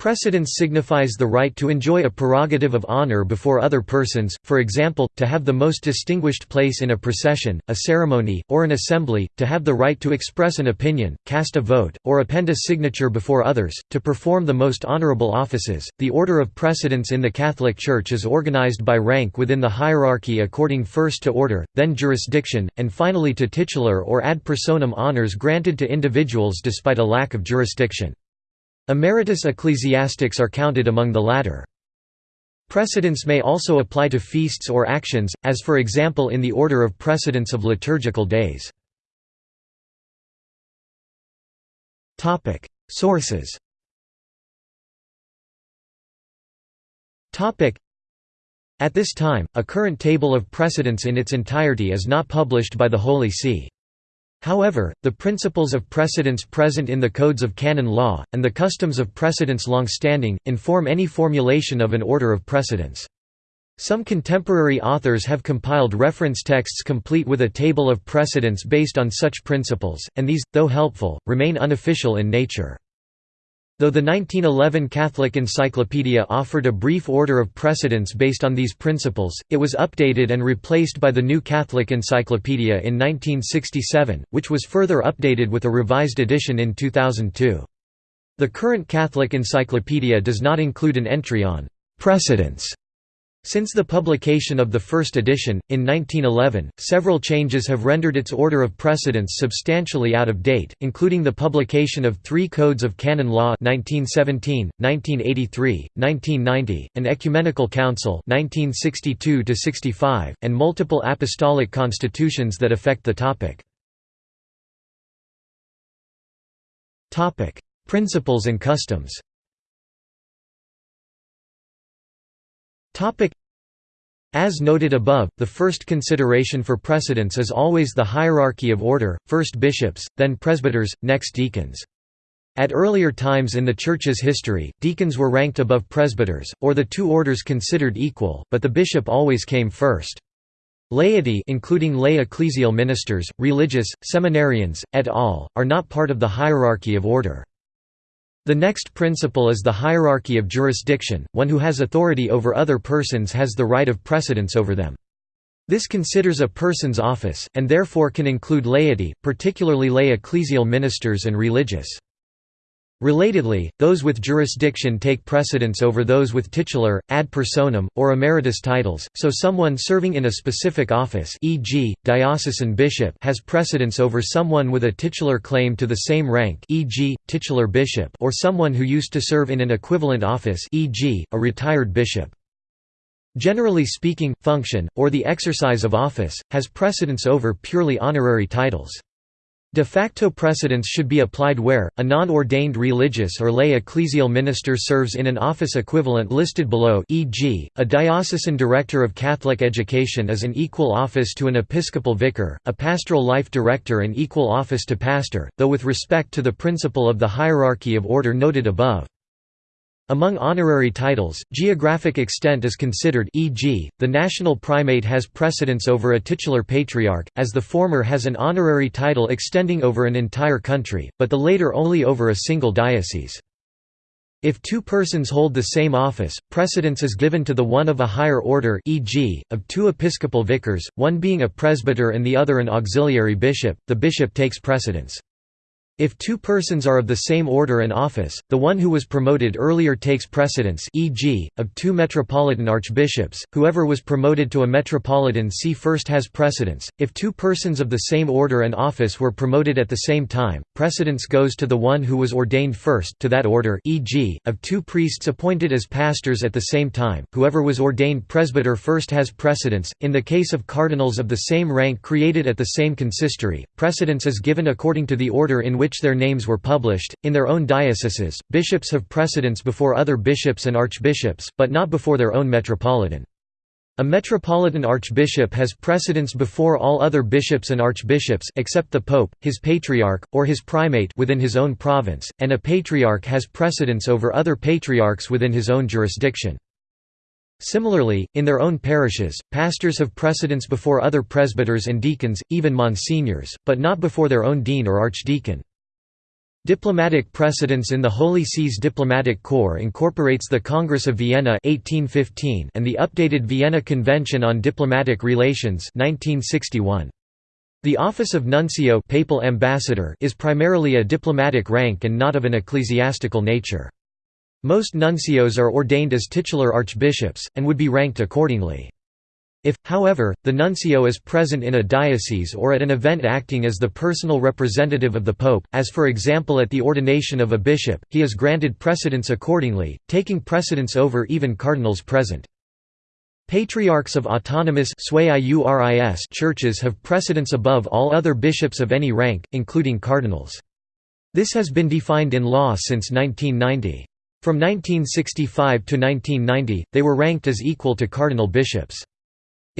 Precedence signifies the right to enjoy a prerogative of honor before other persons, for example, to have the most distinguished place in a procession, a ceremony, or an assembly, to have the right to express an opinion, cast a vote, or append a signature before others, to perform the most honorable offices. The order of precedence in the Catholic Church is organized by rank within the hierarchy according first to order, then jurisdiction, and finally to titular or ad personam honors granted to individuals despite a lack of jurisdiction. Emeritus ecclesiastics are counted among the latter. Precedence may also apply to feasts or actions, as for example in the order of precedence of liturgical days. Sources At this time, a current table of precedence in its entirety is not published by the Holy See. However, the principles of precedence present in the codes of canon law, and the customs of precedence long-standing, inform any formulation of an order of precedence. Some contemporary authors have compiled reference texts complete with a table of precedence based on such principles, and these, though helpful, remain unofficial in nature. Though the 1911 Catholic Encyclopedia offered a brief order of precedence based on these principles, it was updated and replaced by the New Catholic Encyclopedia in 1967, which was further updated with a revised edition in 2002. The current Catholic Encyclopedia does not include an entry on «precedence» Since the publication of the first edition, in 1911, several changes have rendered its order of precedence substantially out of date, including the publication of three codes of canon law 1917, 1983, 1990, an ecumenical council 1962 and multiple apostolic constitutions that affect the topic. Principles and customs As noted above, the first consideration for precedence is always the hierarchy of order, first bishops, then presbyters, next deacons. At earlier times in the Church's history, deacons were ranked above presbyters, or the two orders considered equal, but the bishop always came first. Laity including lay ecclesial ministers, religious, seminarians, et al., are not part of the hierarchy of order. The next principle is the hierarchy of jurisdiction, one who has authority over other persons has the right of precedence over them. This considers a person's office, and therefore can include laity, particularly lay ecclesial ministers and religious. Relatedly, those with jurisdiction take precedence over those with titular, ad personam, or emeritus titles, so someone serving in a specific office e.g., diocesan bishop has precedence over someone with a titular claim to the same rank e.g., titular bishop or someone who used to serve in an equivalent office e.g., a retired bishop. Generally speaking, function, or the exercise of office, has precedence over purely honorary titles. De facto precedence should be applied where, a non-ordained religious or lay ecclesial minister serves in an office equivalent listed below e.g., a diocesan director of Catholic education is an equal office to an episcopal vicar, a pastoral life director an equal office to pastor, though with respect to the principle of the hierarchy of order noted above. Among honorary titles, geographic extent is considered e.g., the national primate has precedence over a titular patriarch, as the former has an honorary title extending over an entire country, but the later only over a single diocese. If two persons hold the same office, precedence is given to the one of a higher order e.g., of two episcopal vicars, one being a presbyter and the other an auxiliary bishop, the bishop takes precedence. If two persons are of the same order and office, the one who was promoted earlier takes precedence e.g., of two metropolitan archbishops, whoever was promoted to a metropolitan see first has precedence. If two persons of the same order and office were promoted at the same time, precedence goes to the one who was ordained first to that order e.g., of two priests appointed as pastors at the same time, whoever was ordained presbyter first has precedence. In the case of cardinals of the same rank created at the same consistory, precedence is given according to the order in which which their names were published. In their own dioceses, bishops have precedence before other bishops and archbishops, but not before their own metropolitan. A metropolitan archbishop has precedence before all other bishops and archbishops except the pope, his patriarch, or his primate within his own province, and a patriarch has precedence over other patriarchs within his own jurisdiction. Similarly, in their own parishes, pastors have precedence before other presbyters and deacons, even monsignors, but not before their own dean or archdeacon. Diplomatic precedence in the Holy See's diplomatic corps incorporates the Congress of Vienna 1815 and the updated Vienna Convention on Diplomatic Relations 1961. The office of nuncio papal ambassador is primarily a diplomatic rank and not of an ecclesiastical nature. Most nuncios are ordained as titular archbishops, and would be ranked accordingly. If, however, the nuncio is present in a diocese or at an event acting as the personal representative of the pope, as for example at the ordination of a bishop, he is granted precedence accordingly, taking precedence over even cardinals present. Patriarchs of autonomous churches have precedence above all other bishops of any rank, including cardinals. This has been defined in law since 1990. From 1965 to 1990, they were ranked as equal to cardinal bishops.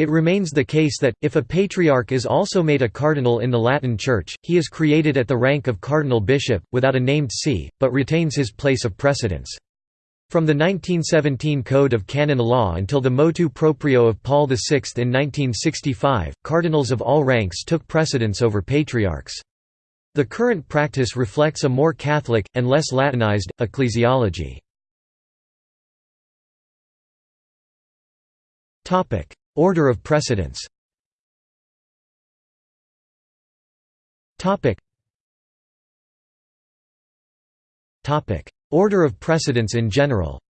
It remains the case that, if a patriarch is also made a cardinal in the Latin Church, he is created at the rank of cardinal bishop, without a named see, but retains his place of precedence. From the 1917 Code of Canon Law until the motu proprio of Paul VI in 1965, cardinals of all ranks took precedence over patriarchs. The current practice reflects a more Catholic, and less Latinized, ecclesiology. Order of precedence. Order of precedence in general.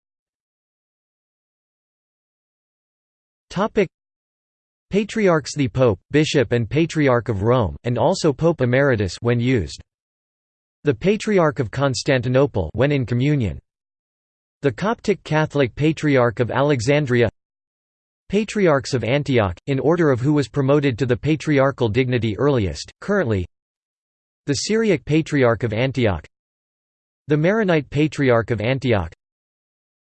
Patriarchs the Pope, Bishop and Patriarch of Rome, and also Pope Emeritus when used. The Patriarch of Constantinople when in communion. The Coptic Catholic Patriarch of Alexandria Patriarchs of Antioch, in order of who was promoted to the patriarchal dignity earliest, currently The Syriac Patriarch of Antioch The Maronite Patriarch of Antioch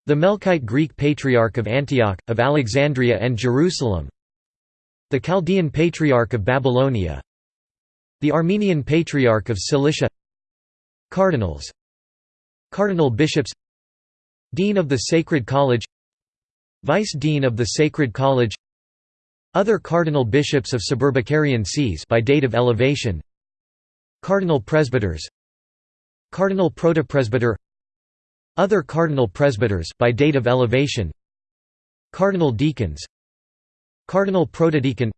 The Melkite Greek Patriarch of Antioch, of Alexandria and Jerusalem The Chaldean Patriarch of Babylonia The Armenian Patriarch of Cilicia Cardinals Cardinal bishops Dean of the Sacred College Vice Dean of the Sacred College Other cardinal bishops of suburbicarian sees by date of elevation Cardinal presbyters Cardinal protopresbyter Other cardinal presbyters by date of elevation Cardinal deacons Cardinal protodeacon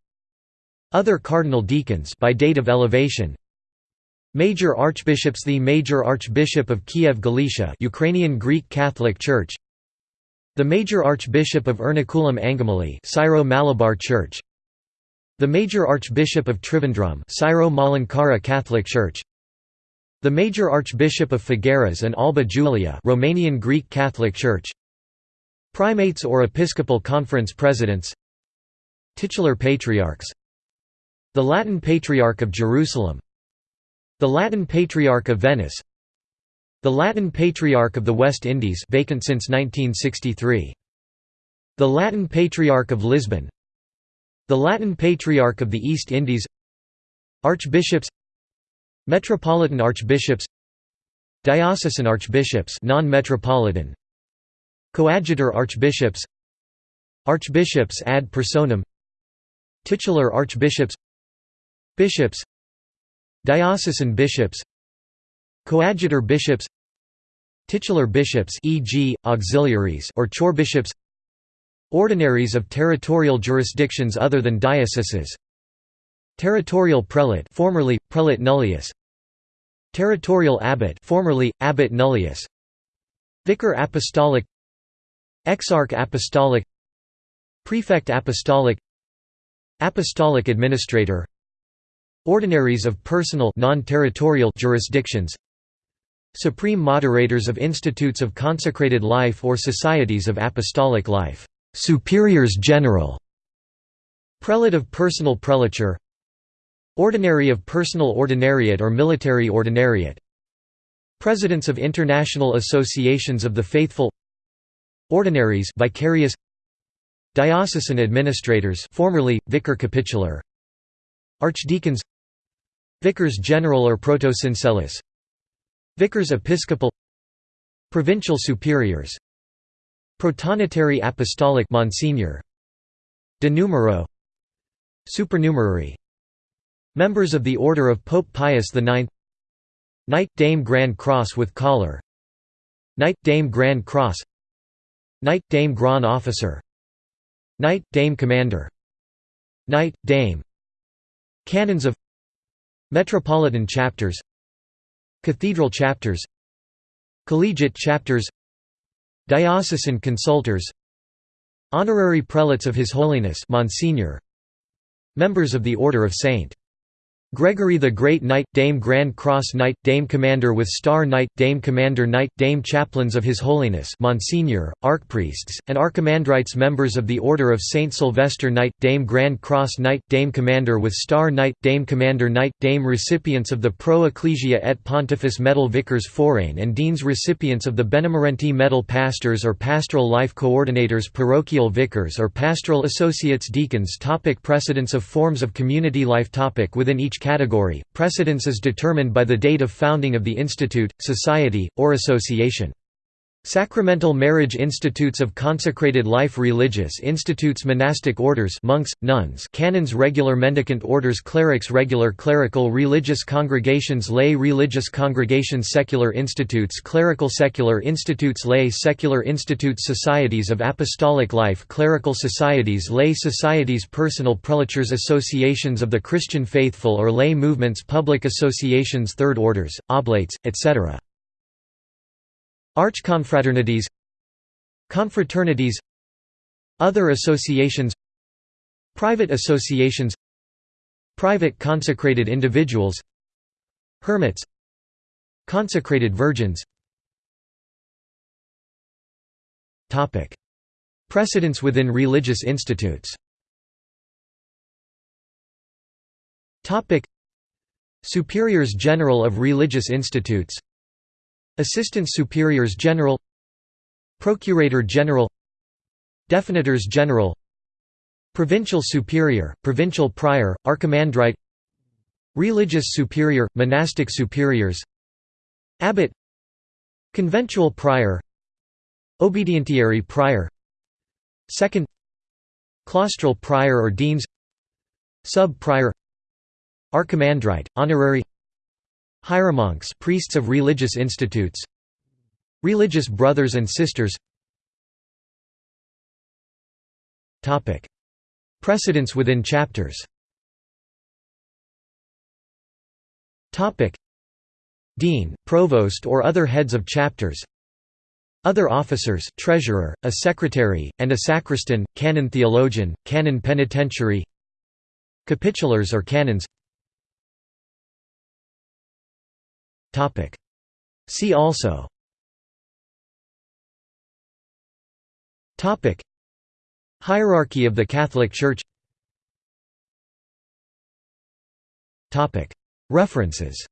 Other cardinal deacons by date of elevation. Major archbishops The Major Archbishop of Kiev Galicia Ukrainian Greek Catholic Church the Major Archbishop of Ernakulam Angamali Syro-Malabar Church The Major Archbishop of Trivandrum Syro-Malankara Catholic Church The Major Archbishop of Făgăraș and Alba Iulia Romanian Greek Catholic Church Primates or Episcopal Conference Presidents Titular Patriarchs The Latin Patriarch of Jerusalem The Latin Patriarch of Venice the Latin Patriarch of the West Indies vacant since 1963. The Latin Patriarch of Lisbon. The Latin Patriarch of the East Indies. Archbishops. Metropolitan Archbishops. Diocesan Archbishops non-metropolitan. Coadjutor Archbishops. Archbishops ad personam. Titular Archbishops. Bishops. Diocesan Bishops Coadjutor bishops Titular bishops e.g., auxiliaries or chorbishops Ordinaries of territorial jurisdictions other than dioceses Territorial prelate formerly, prelate nullius Territorial abbot formerly, abbot nullius Vicar apostolic Exarch apostolic Prefect apostolic Apostolic administrator Ordinaries of personal non-territorial jurisdictions Supreme moderators of institutes of consecrated life or societies of apostolic life, superiors general, prelate of personal prelature, ordinary of personal ordinariate or military ordinariate, presidents of international associations of the faithful, ordinaries vicarious, diocesan administrators formerly vicar capitular, archdeacons, vicars general or protosyncellus, Vicars episcopal Provincial superiors Protonotary apostolic Monsignor De numero Supernumerary Members of the Order of Pope Pius IX Knight Dame Grand Cross with collar Knight Dame Grand Cross Knight Dame Grand Officer Knight Dame Commander Knight Dame Canons of Metropolitan chapters Cathedral chapters Collegiate chapters Diocesan consultors Honorary prelates of His Holiness Monsignor Members of the Order of St. Gregory the Great Knight, Dame Grand Cross Knight, Dame Commander with Star Knight, Dame Commander Knight, Dame Chaplains of His Holiness Monsignor, Archpriests, and Archimandrites Members of the Order of Saint Sylvester Knight, Dame Grand Cross Knight, Dame Commander with Star Knight, Dame Commander Knight, Dame Recipients of the Pro Ecclesia et Pontifice Medal Vicars Forain and Deans Recipients of the Benemerenti Medal Pastors or Pastoral Life Coordinators Parochial Vicars or Pastoral Associates Deacons topic Precedence of forms of community life topic Within each category, precedence is determined by the date of founding of the institute, society, or association. Sacramental marriage institutes of consecrated life religious institutes monastic orders monks, nuns canons regular mendicant orders clerics regular clerical religious congregations lay religious congregations secular institutes clerical secular institutes lay secular institutes societies of apostolic life clerical societies lay societies personal prelatures associations of the Christian faithful or lay movements public associations third orders, oblates, etc. Archconfraternities Confraternities Other associations Private associations Private consecrated individuals Hermits Consecrated virgins. Precedence within religious institutes. Superiors General of Religious Institutes Assistant Superiors General Procurator General Definitors General Provincial Superior, Provincial Prior, Archimandrite Religious Superior, Monastic Superiors Abbot Conventual Prior Obedientiary Prior Second Claustral Prior or Deans Sub-Prior Archimandrite, Honorary Hieromonks priests of religious institutes. Religious brothers and sisters. Topic. Precedence within chapters. Topic. Dean, provost or other heads of chapters. Other officers treasurer, a secretary, and a sacristan, canon theologian, canon penitentiary. Capitulars or canons See also. Hierarchy of the Catholic Church. References